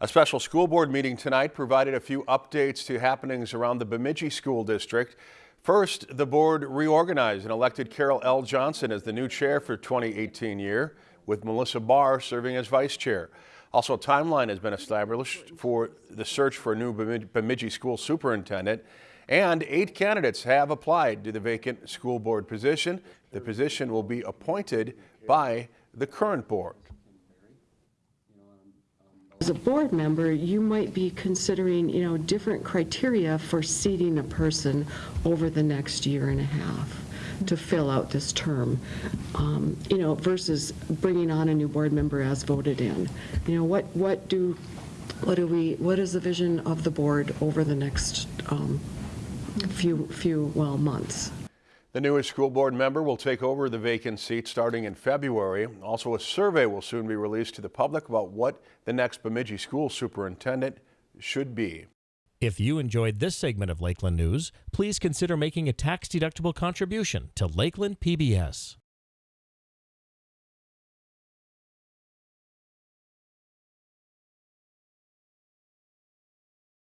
A special school board meeting tonight provided a few updates to happenings around the Bemidji School District. First, the board reorganized and elected Carol L. Johnson as the new chair for 2018 year, with Melissa Barr serving as vice chair. Also, a timeline has been established for the search for a new Bemidji school superintendent, and eight candidates have applied to the vacant school board position. The position will be appointed by the current board. As a board member, you might be considering, you know, different criteria for seating a person over the next year and a half to fill out this term, um, you know, versus bringing on a new board member as voted in. You know, what, what do, what do we, what is the vision of the board over the next um, few, few, well, months? The newest school board member will take over the vacant seat starting in February. Also, a survey will soon be released to the public about what the next Bemidji school superintendent should be. If you enjoyed this segment of Lakeland News, please consider making a tax-deductible contribution to Lakeland PBS.